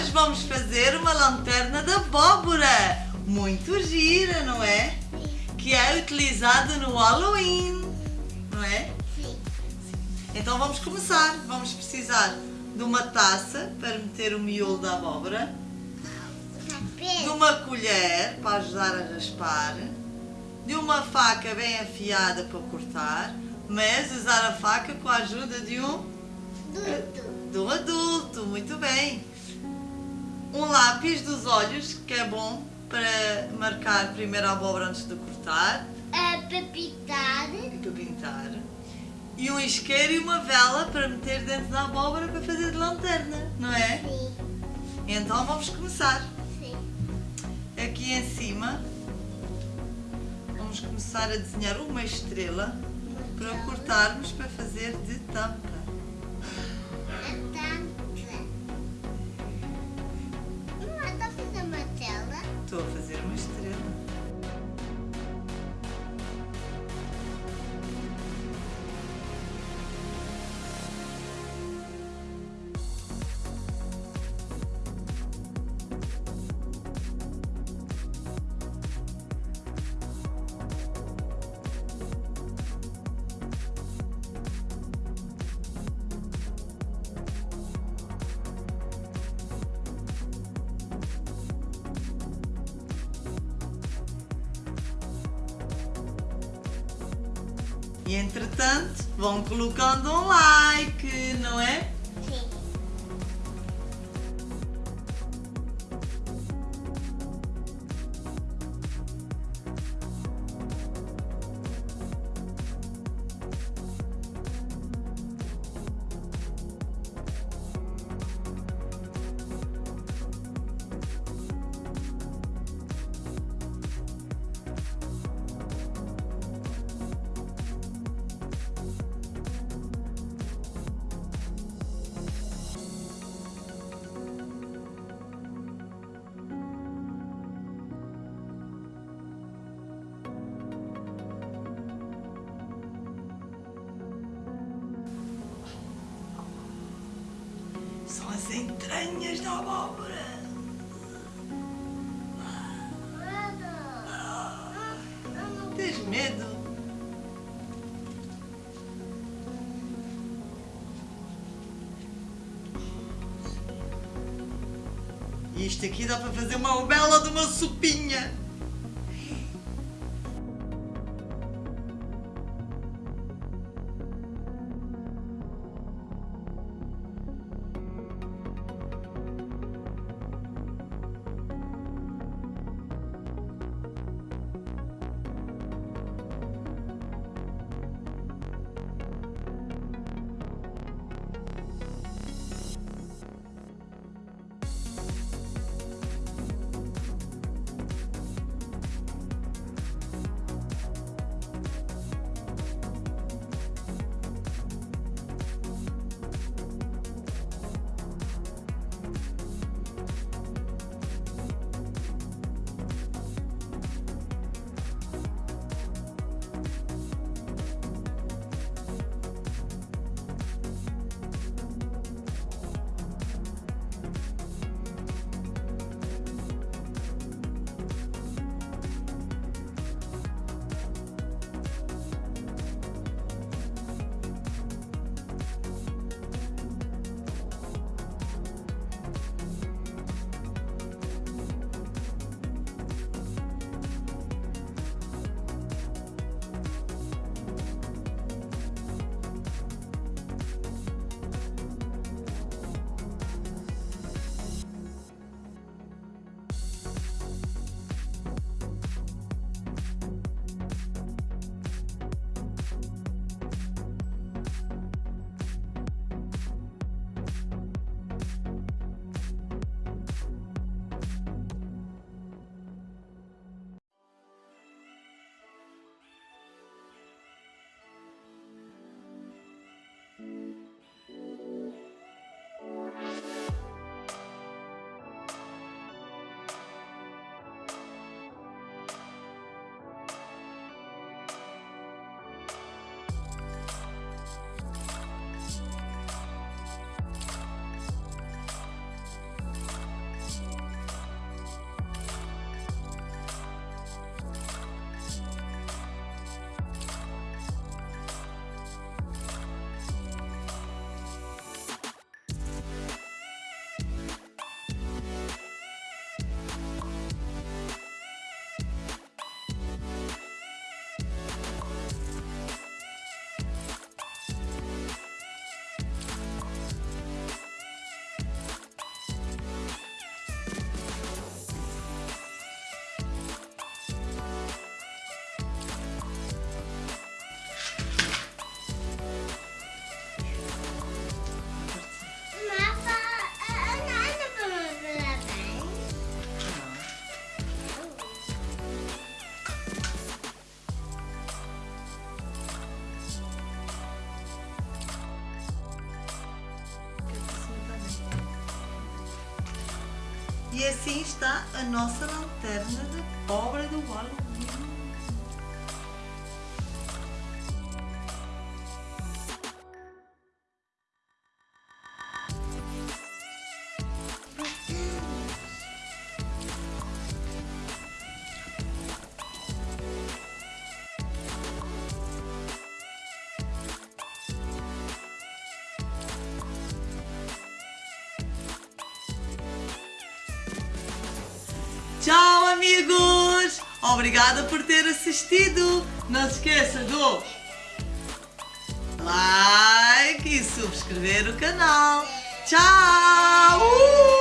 hoje vamos fazer uma lanterna de abóbora. Muito gira, não é? Que é utilizada no Halloween, não é? Sim. Então vamos começar. Vamos precisar de uma taça para meter o miolo da abóbora, de uma colher para ajudar a raspar, de uma faca bem afiada para cortar, mas usar a faca com a ajuda de um Duto. de um adulto, muito bem. Um lápis dos olhos, que é bom para marcar primeiro a abóbora antes de cortar A papitar. e para pintar. E um isqueiro e uma vela para meter dentro da abóbora para fazer de lanterna, não é? Sim. Então vamos começar. Sim. Aqui em cima vamos começar a desenhar uma estrela para cortarmos para fazer de tampa. Estou a fazer uma estrela. E entretanto, vão colocando um like, não é? As entranhas da abóbora. Tens medo? Isto aqui dá para fazer uma bela de uma sopinha. E assim está a nossa lanterna da obra do Halloween. Tchau, amigos! Obrigada por ter assistido. Não se esqueça do like e subscrever o canal. Tchau!